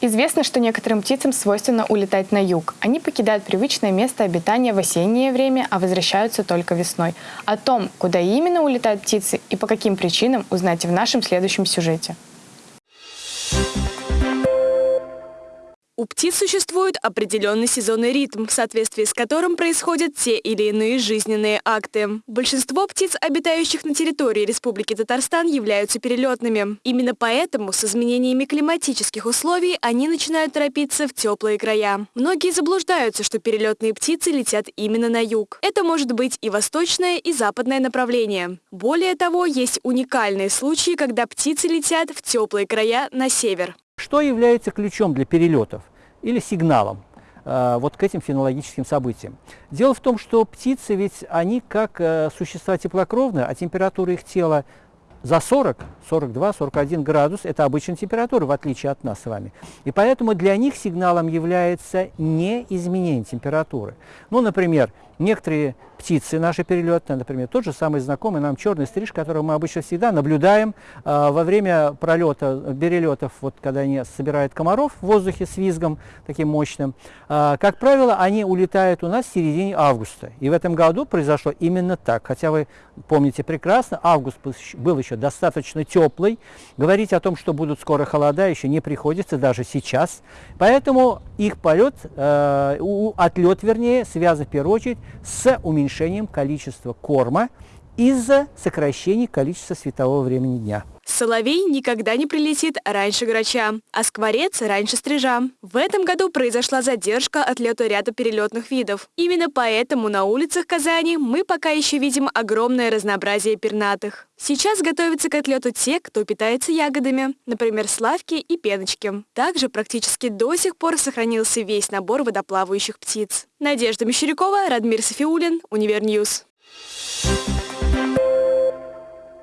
Известно, что некоторым птицам свойственно улетать на юг. Они покидают привычное место обитания в осеннее время, а возвращаются только весной. О том, куда именно улетают птицы и по каким причинам, узнайте в нашем следующем сюжете. У птиц существует определенный сезонный ритм, в соответствии с которым происходят те или иные жизненные акты. Большинство птиц, обитающих на территории Республики Татарстан, являются перелетными. Именно поэтому с изменениями климатических условий они начинают торопиться в теплые края. Многие заблуждаются, что перелетные птицы летят именно на юг. Это может быть и восточное, и западное направление. Более того, есть уникальные случаи, когда птицы летят в теплые края на север. Что является ключом для перелетов или сигналом э, вот к этим фенологическим событиям? Дело в том, что птицы ведь они как э, существа теплокровные, а температура их тела за 40, 42, 41 градус – это обычная температура, в отличие от нас с вами. И поэтому для них сигналом является не изменение температуры. Ну, например, некоторые птицы наши перелетные, например, тот же самый знакомый нам черный стриж, которого мы обычно всегда наблюдаем э, во время пролета, перелетов, вот когда они собирают комаров в воздухе с визгом таким мощным. Э, как правило, они улетают у нас в середине августа. И в этом году произошло именно так. Хотя вы помните прекрасно, август был еще достаточно теплый. Говорить о том, что будут скоро холода, еще не приходится, даже сейчас. Поэтому их полет, э, отлет, вернее, связан в первую очередь с уменьшением количества корма из-за сокращения количества светового времени дня. Соловей никогда не прилетит раньше грача, а скворец раньше стрижа. В этом году произошла задержка отлета ряда перелетных видов. Именно поэтому на улицах Казани мы пока еще видим огромное разнообразие пернатых. Сейчас готовятся к отлету те, кто питается ягодами, например, славки и пеночки. Также практически до сих пор сохранился весь набор водоплавающих птиц. Надежда Мещерякова, Радмир Сафиуллин, Univer News. Thank you